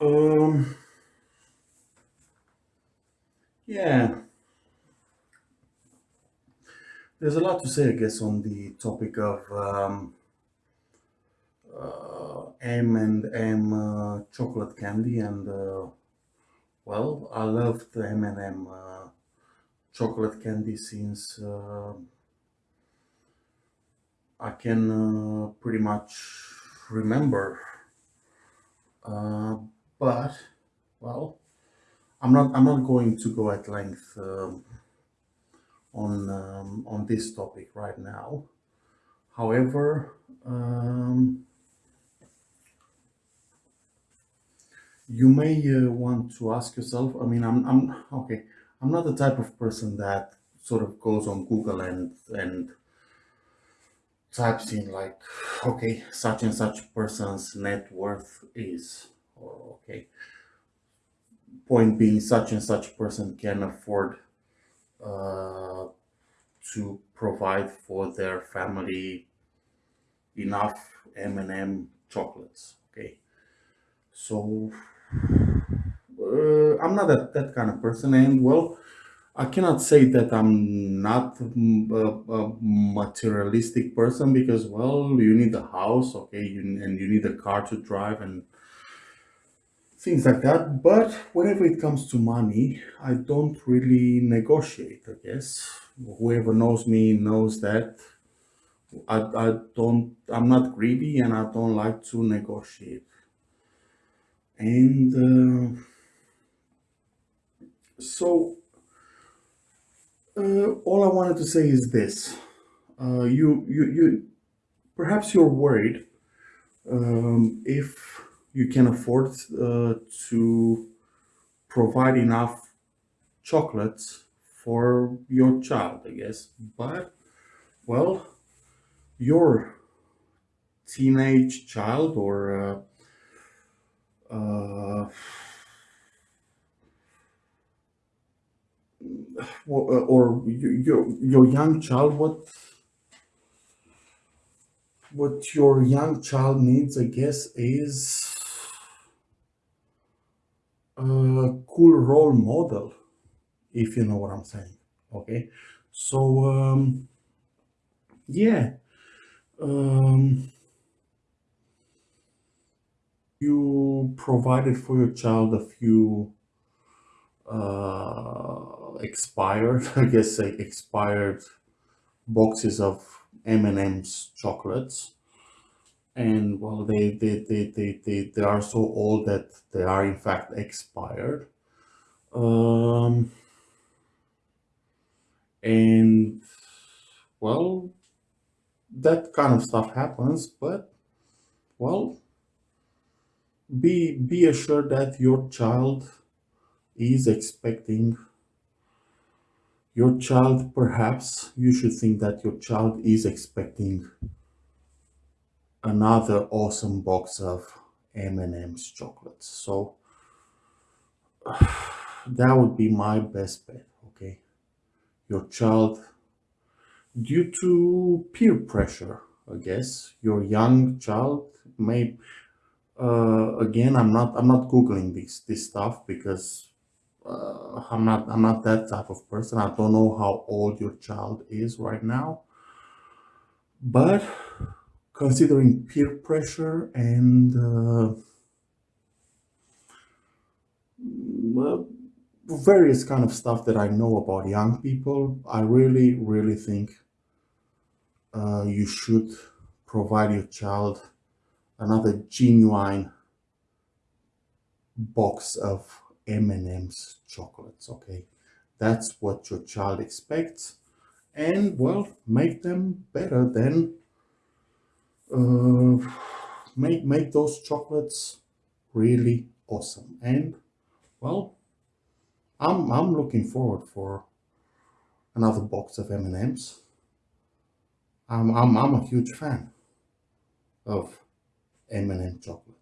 Um, yeah, there's a lot to say, I guess, on the topic of um, uh, M and M uh, chocolate candy, and uh, well, I love the M and M uh, chocolate candy since uh, I can uh, pretty much remember. But well, I'm not I'm not going to go at length um, on um, on this topic right now. However, um, you may uh, want to ask yourself. I mean, I'm I'm okay. I'm not the type of person that sort of goes on Google and and types in like, okay, such and such person's net worth is, or okay, point being, such and such person can afford uh, to provide for their family enough M&M chocolates. Okay, so uh, I'm not that, that kind of person, and well, I cannot say that I'm not mm, a, a materialistic person because, well, you need a house, okay, you, and you need a car to drive and things like that. But whenever it comes to money, I don't really negotiate, I guess. Whoever knows me knows that I, I don't, I'm not greedy and I don't like to negotiate. And uh, so uh, all I wanted to say is this. Uh, you, you, you, perhaps you're worried um, if you can afford uh, to provide enough chocolates for your child, I guess. But, well, your teenage child or uh, uh, or, your your young child, what what your young child needs, I guess, is a cool role model, if you know what I'm saying. Okay, so um, yeah, um, you provided for your child a few uh, expired, I guess, say expired boxes of M&M's chocolates. And well, they, they, they, they, they, they are so old that they are in fact expired. Um, and well, that kind of stuff happens, but well, be be assured that your child is expecting your child perhaps you should think that your child is expecting another awesome box of M&M's chocolates. So that would be my best bet okay? Your child due to peer pressure i guess your young child may uh, again i'm not i'm not googling this this stuff because uh, i'm not i'm not that type of person. I don't know how old your child is right now. But considering peer pressure and uh, various kind of stuff that I know about young people, I really, really think uh, you should provide your child another genuine box of M&M's chocolates, okay? That's what your child expects. And, well, make them better than... Uh, make, make those chocolates really awesome. And, well, I'm, I'm looking forward for another box of M&M's. I'm, I'm, I'm a huge fan of M&M chocolate.